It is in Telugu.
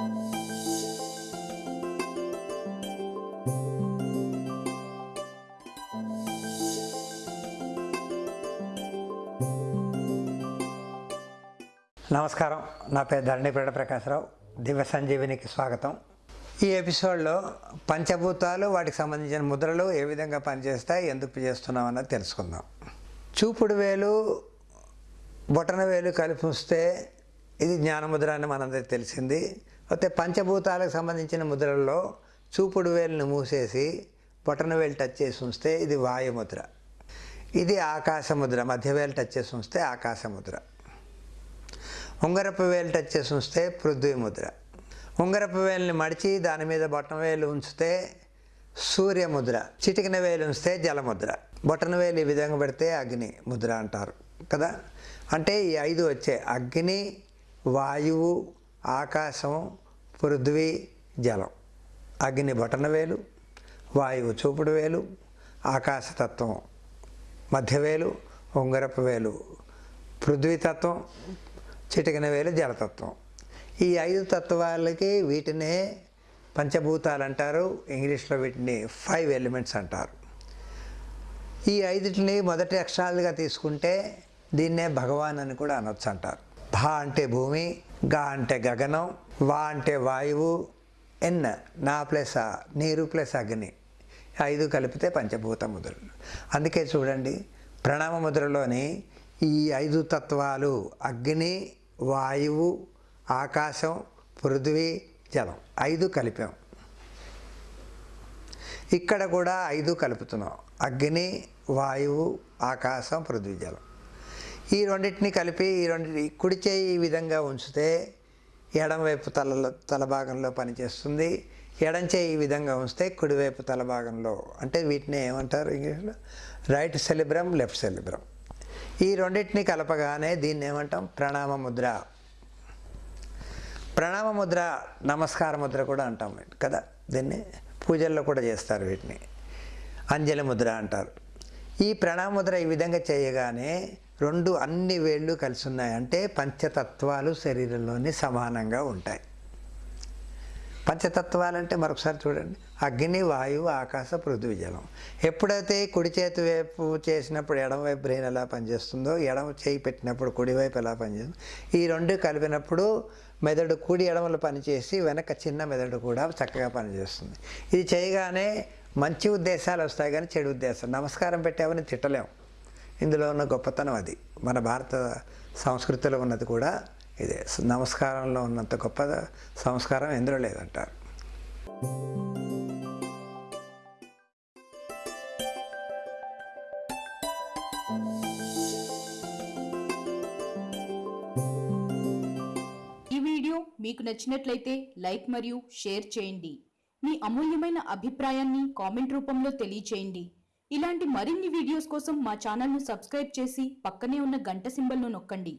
నమస్కారం. నా పేరు ధరణిపేట ప్రకాశరావు. దివ్య సంజీవినికి స్వాగతం. ఈ ఎపిసోడ్లో పంచభూతాలు వాటికి సంబంధించిన ముద్రలు ఏ విధంగా పనిచేస్తాయి ఎందుకు చేస్తున్నాం అన్నది తెలుసుకుందాం. చూపుడు వేలు బొటన వేలు కలిపిస్తే ఇది జ్ఞానముద్ర అని మనందరికి తెలిసింది. అయితే పంచభూతాలకు సంబంధించిన ముద్రల్లో చూపుడు వేలును మూసేసి బొటన వేలు టచ్ చేసి ఉంచితే ఇది వాయుముద్ర. ఇది ఆకాశముద్ర మధ్య వేలు టచ్ చేసి ఉంచితే ఆకాశముద్ర ఉంగరపు వేలు టచ్ చేసి ఉంచితే పృథ్వీ ముద్ర. ఉంగరపు వేలుని మడిచి దాని మీద బొట్టన వేలు ఉంచితే సూర్యముద్ర చిటికిన వేలు ఉంచితే జలముద్ర బొటన వేలు ఈ విధంగా పెడితే అగ్ని ముద్ర అంటారు కదా. అంటే ఈ ఐదు వచ్చే అగ్ని వాయువు ఆకాశం పృథ్వీ జలం. అగ్ని బొటన వేలు వాయువు చూపుడు వేలు ఆకాశతత్వం మధ్యవేలు ఉంగరపు వేలు పృథ్వీతత్వం చిటికిన వేలు జలతత్వం ఈ ఐదు తత్వాలకి వీటినే పంచభూతాలు అంటారు ఇంగ్లీష్లో వీటిని ఫైవ్ ఎలిమెంట్స్ అంటారు. ఈ ఐదుటిని మొదటి అక్షరాలుగా తీసుకుంటే దీన్నే భగవాన్ అని కూడా అనొచ్చు అంటారు. భా అంటే భూమి గా అంటే గగనం వా అంటే వాయువు ఎన్ నా ప్లస్ ఆ నీరు ప్లస్ అగ్ని. ఐదు కలిపితే పంచభూత ముద్రలు. అందుకే చూడండి ప్రణామ ముద్రలోని ఈ ఐదు తత్వాలు అగ్ని వాయువు ఆకాశం పృథ్వీ జలం. ఐదు కలిపాం. ఇక్కడ కూడా ఐదు కలుపుతున్నాం. అగ్ని వాయువు ఆకాశం పృథ్వీ జలం. ఈ రెండింటిని కలిపి ఈ రెండింటి కుడి చేయి ఈ విధంగా ఉంచితే ఎడంవైపు తలలో తల భాగంలో పనిచేస్తుంది. ఎడం చేయి ఈ విధంగా ఉంచితే కుడివైపు తల భాగంలో. అంటే వీటిని ఏమంటారు ఇంగ్లీష్లో? Right cerebrum left cerebrum. ఈ రెండింటిని కలపగానే దీన్ని ఏమంటాం? ప్రణామ ముద్ర. ప్రణామ ముద్ర నమస్కార ముద్ర కూడా అంటాం కదా? దీన్ని పూజల్లో కూడా చేస్తారు వీటిని. అంజలి ముద్ర అంటారు. ఈ ప్రణామ ముద్ర ఈ విధంగా చేయగానే రెండు అన్ని వేళ్ళు కలిసి ఉన్నాయి అంటే పంచతత్వాలు శరీరంలోని సమానంగా ఉంటాయి. పంచతత్వాలు అంటే మరొకసారి చూడండి. అగ్ని వాయువు ఆకాశ పృథ్వీ జలం. ఎప్పుడైతే కుడి చేతి వైపు చేసినప్పుడు ఎడమవైపు బ్రెయిన్ ఎలా పనిచేస్తుందో ఎడమ చేయి పెట్టినప్పుడు కుడివైపు ఎలా పనిచేస్తుందో ఈ రెండు కలిపినప్పుడు మెదడు కుడి ఎడమలు పనిచేసి వెనక చిన్న మెదడు కూడా చక్కగా పనిచేస్తుంది. ఇది చేయగానే మంచి ఉద్దేశాలు వస్తాయి కానీ చెడు ఉద్దేశాలు. నమస్కారం పెట్టామని తిట్టలేము ఇందులో ఉన్న గొప్పతనం అది. మన భారత సంస్కృతిలో ఉన్నది కూడా ఇదే. నమస్కారంలో ఉన్నంత గొప్ప సంస్కారం ఎందులో లేదంటారు. ఈ వీడియో మీకు నచ్చినట్లయితే లైక్ మరియు షేర్ చేయండి. మీ అమూల్యమైన అభిప్రాయాన్ని కామెంట్ రూపంలో తెలియచేయండి. ఇలాంటి మరిన్ని వీడియోస్ కోసం మా ఛానల్ను సబ్స్క్రైబ్ చేసి పక్కనే ఉన్న గంట సింబల్ను నొక్కండి.